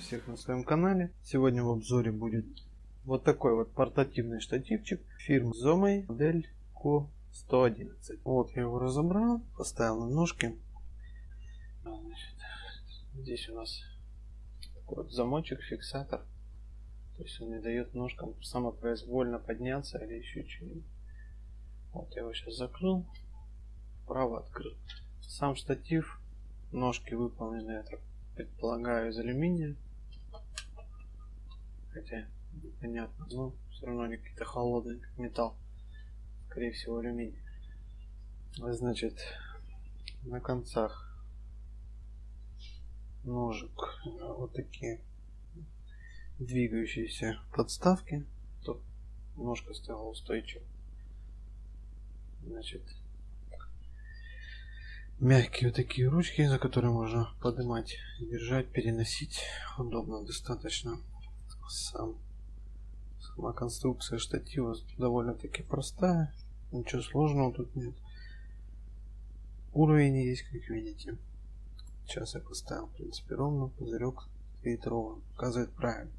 всех на своем канале. Сегодня в обзоре будет вот такой вот портативный штативчик фирмы Zomei модель Co111. Вот я его разобрал, поставил на ножки. Значит, здесь у нас такой вот замочек, фиксатор. То есть он не дает ножкам самопроизвольно подняться или еще что-нибудь. Вот я его сейчас закрыл, вправо открыл. Сам штатив, ножки выполнены, я так предполагаю, из алюминия. Хотя непонятно, но все равно они какие-то холодные, как металл. Скорее всего алюминий. Значит, на концах ножек вот такие двигающиеся подставки, чтобы ножка стояла устойчиво. Значит, мягкие вот такие ручки, за которые можно поднимать, держать, переносить. Удобно достаточно. Сам, сама конструкция штатива довольно-таки простая. Ничего сложного тут нет. Уровень есть, как видите. Сейчас я поставил, в принципе, ровно. Пузырек стоит ровно. Показывает правильно.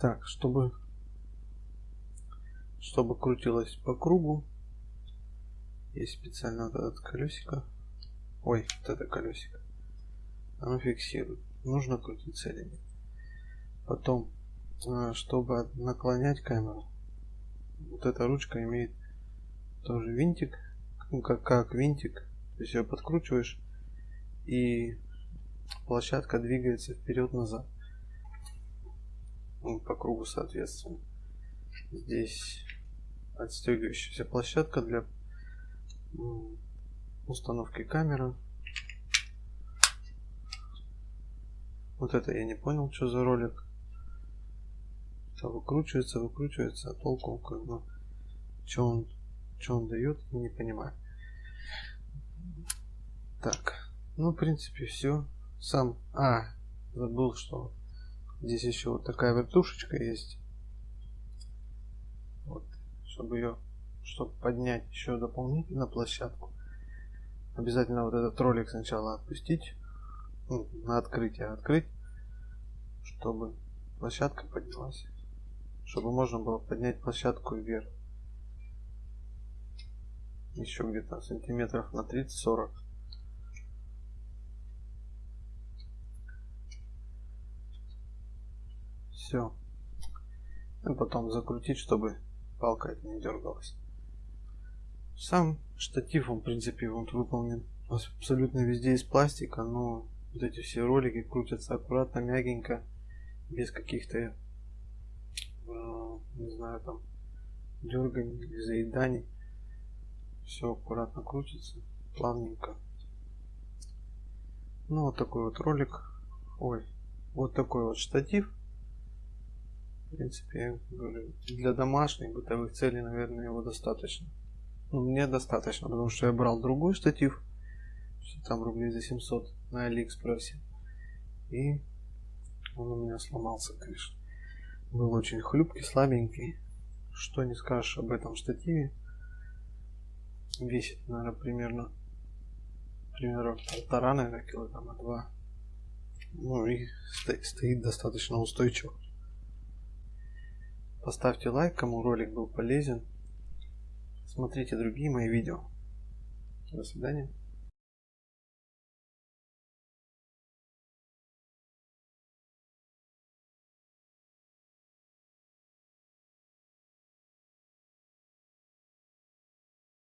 Так, чтобы чтобы крутилось по кругу, есть специально вот этот колесико. Ой, вот это колесико. Оно фиксирует. Нужно крутиться или нет. Потом, а, чтобы наклонять камеру, вот эта ручка имеет тоже винтик, ну как, как винтик. То есть ее подкручиваешь и площадка двигается вперед-назад. Ну, по кругу соответственно. Здесь отстегивающаяся площадка для установки камеры. Вот это я не понял, что за ролик. Это выкручивается, выкручивается, а толку как бы, что он, что он дает, не понимаю. Так, ну, в принципе, все. Сам, а, забыл, что здесь еще вот такая вертушечка есть чтобы ее чтобы поднять еще дополнительно площадку. Обязательно вот этот ролик сначала отпустить ну, на открытие открыть чтобы площадка поднялась чтобы можно было поднять площадку вверх. Еще где-то сантиметров на 30-40 все и потом закрутить чтобы палка это не дергалась. Сам штатив, он, в принципе, он выполнен абсолютно везде из пластика, но вот эти все ролики крутятся аккуратно, мягенько, без каких-то, э, не знаю, там, дерганий заеданий. Все аккуратно крутится, плавненько. Ну, вот такой вот ролик. Ой, вот такой вот штатив. В принципе, для домашних бытовых целей, наверное, его достаточно. Ну, мне достаточно, потому что я брал другой штатив, там рублей за 700 на Алиэкспрессе. И он у меня сломался, конечно. Был очень хлюпкий, слабенький. Что не скажешь об этом штативе. Весит, наверное, примерно, примерно полтора, наверное, килограмма два. Ну и стоит, стоит достаточно устойчиво. Поставьте лайк, кому ролик был полезен. Смотрите другие мои видео. До свидания.